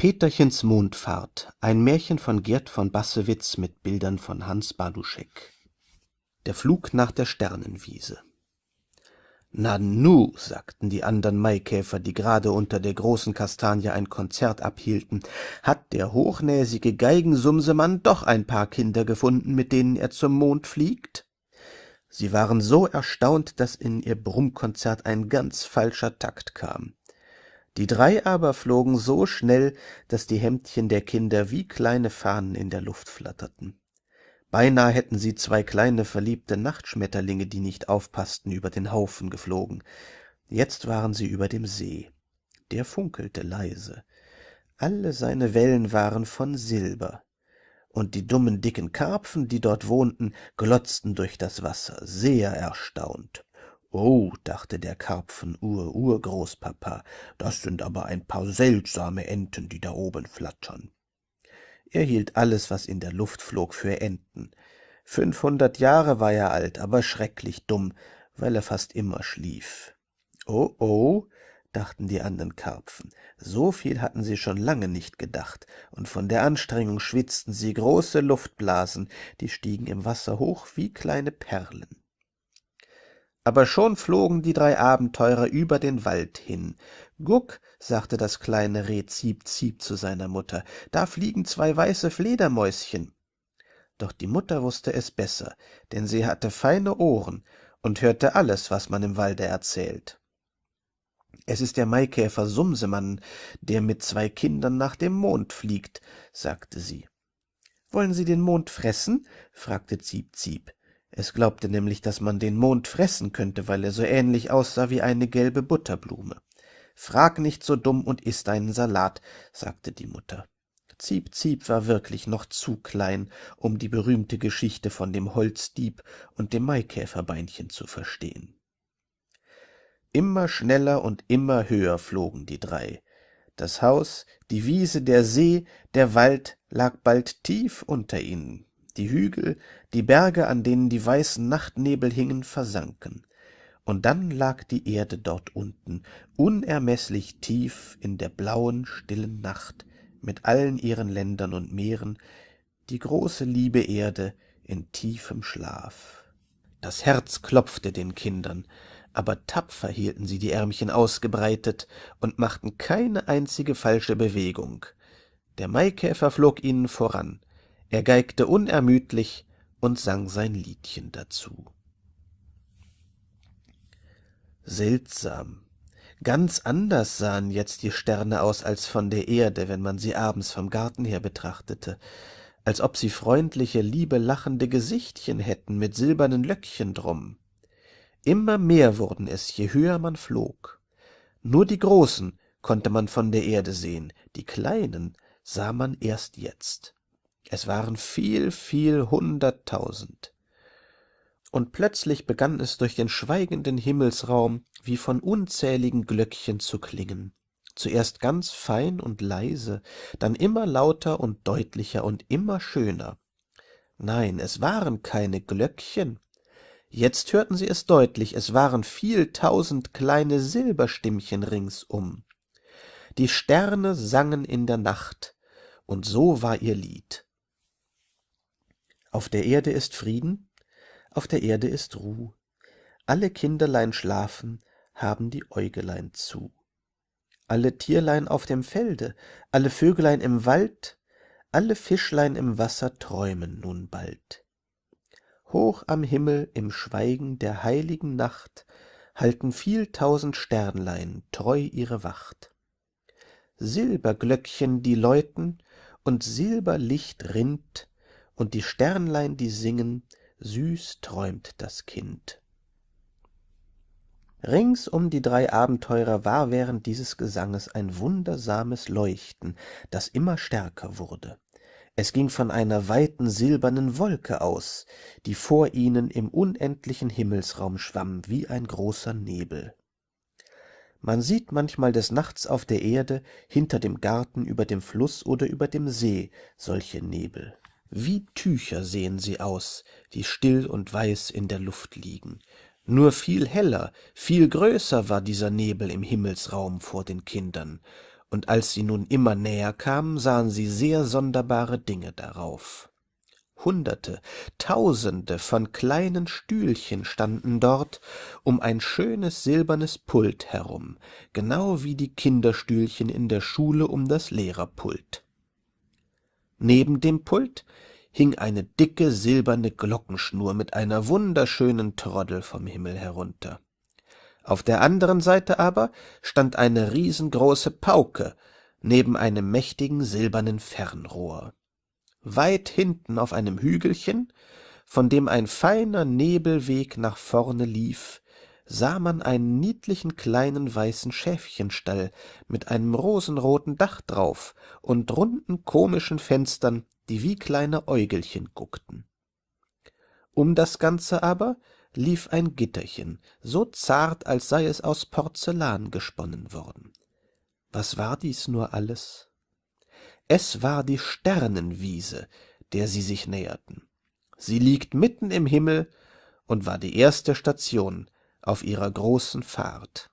Peterchens Mondfahrt, ein Märchen von Gerd von Bassewitz mit Bildern von Hans Baduschek. Der Flug nach der Sternenwiese. Na nu, sagten die andern Maikäfer, die gerade unter der großen Kastanie ein Konzert abhielten, hat der hochnäsige Geigensumsemann doch ein paar Kinder gefunden, mit denen er zum Mond fliegt? Sie waren so erstaunt, dass in ihr Brummkonzert ein ganz falscher Takt kam. Die drei aber flogen so schnell, dass die Hemdchen der Kinder wie kleine Fahnen in der Luft flatterten. Beinahe hätten sie zwei kleine verliebte Nachtschmetterlinge, die nicht aufpaßten, über den Haufen geflogen. Jetzt waren sie über dem See. Der funkelte leise. Alle seine Wellen waren von Silber. Und die dummen dicken Karpfen, die dort wohnten, glotzten durch das Wasser, sehr erstaunt. Oh, dachte der Karpfen-Ur-Urgroßpapa, das sind aber ein paar seltsame Enten, die da oben flattern. Er hielt alles, was in der Luft flog, für Enten. Fünfhundert Jahre war er alt, aber schrecklich dumm, weil er fast immer schlief. Oh, oh, dachten die anderen Karpfen, so viel hatten sie schon lange nicht gedacht, und von der Anstrengung schwitzten sie große Luftblasen, die stiegen im Wasser hoch wie kleine Perlen aber schon flogen die drei abenteurer über den wald hin. Guck sagte das kleine reh ziep ziep zu seiner mutter da fliegen zwei weiße fledermäuschen. Doch die mutter wusste es besser denn sie hatte feine ohren und hörte alles was man im walde erzählt. Es ist der maikäfer sumsemann der mit zwei kindern nach dem mond fliegt sagte sie. Wollen sie den mond fressen? fragte ziep ziep es glaubte nämlich, dass man den Mond fressen könnte, weil er so ähnlich aussah wie eine gelbe Butterblume. Frag nicht so dumm und iß deinen Salat, sagte die Mutter. Ziep Ziep war wirklich noch zu klein, um die berühmte Geschichte von dem Holzdieb und dem Maikäferbeinchen zu verstehen. Immer schneller und immer höher flogen die drei. Das Haus, die Wiese, der See, der Wald lag bald tief unter ihnen die hügel die berge an denen die weißen nachtnebel hingen versanken. Und dann lag die erde dort unten unermeßlich tief in der blauen stillen nacht mit allen ihren ländern und meeren die große liebe erde in tiefem schlaf. Das herz klopfte den kindern aber tapfer hielten sie die ärmchen ausgebreitet und machten keine einzige falsche bewegung. Der maikäfer flog ihnen voran er geigte unermüdlich und sang sein liedchen dazu. Seltsam. Ganz anders sahen jetzt die sterne aus als von der erde wenn man sie abends vom garten her betrachtete. Als ob sie freundliche liebe lachende gesichtchen hätten mit silbernen löckchen drum. Immer mehr wurden es je höher man flog. Nur die großen konnte man von der erde sehen die kleinen sah man erst jetzt es waren viel viel hunderttausend. Und plötzlich begann es durch den schweigenden himmelsraum wie von unzähligen glöckchen zu klingen. Zuerst ganz fein und leise dann immer lauter und deutlicher und immer schöner. Nein es waren keine glöckchen. Jetzt hörten sie es deutlich es waren viel tausend kleine silberstimmchen ringsum. Die sterne sangen in der nacht und so war ihr lied auf der erde ist frieden auf der erde ist ruh alle kinderlein schlafen haben die äugelein zu. Alle tierlein auf dem felde alle vögelein im wald alle fischlein im wasser träumen nun bald. Hoch am himmel im schweigen der heiligen nacht halten viel tausend sternlein treu ihre wacht. Silberglöckchen die läuten und silberlicht rinnt und die sternlein die singen süß träumt das kind. Rings um die drei abenteurer war während dieses gesanges ein wundersames leuchten das immer stärker wurde. Es ging von einer weiten silbernen wolke aus die vor ihnen im unendlichen himmelsraum schwamm wie ein großer nebel. Man sieht manchmal des nachts auf der erde hinter dem garten über dem fluß oder über dem see solche nebel wie tücher sehen sie aus die still und weiß in der luft liegen. Nur viel heller viel größer war dieser nebel im himmelsraum vor den kindern. Und als sie nun immer näher kamen sahen sie sehr sonderbare dinge darauf. Hunderte tausende von kleinen stühlchen standen dort um ein schönes silbernes pult herum genau wie die kinderstühlchen in der schule um das lehrerpult neben dem pult hing eine dicke silberne glockenschnur mit einer wunderschönen troddel vom himmel herunter. Auf der anderen seite aber stand eine riesengroße pauke neben einem mächtigen silbernen fernrohr. Weit hinten auf einem hügelchen von dem ein feiner nebelweg nach vorne lief sah man einen niedlichen kleinen weißen schäfchenstall mit einem rosenroten dach drauf und runden komischen fenstern die wie kleine äugelchen guckten. Um das ganze aber lief ein gitterchen so zart als sei es aus porzellan gesponnen worden. Was war dies nur alles? Es war die sternenwiese der sie sich näherten. Sie liegt mitten im himmel und war die erste station auf ihrer großen fahrt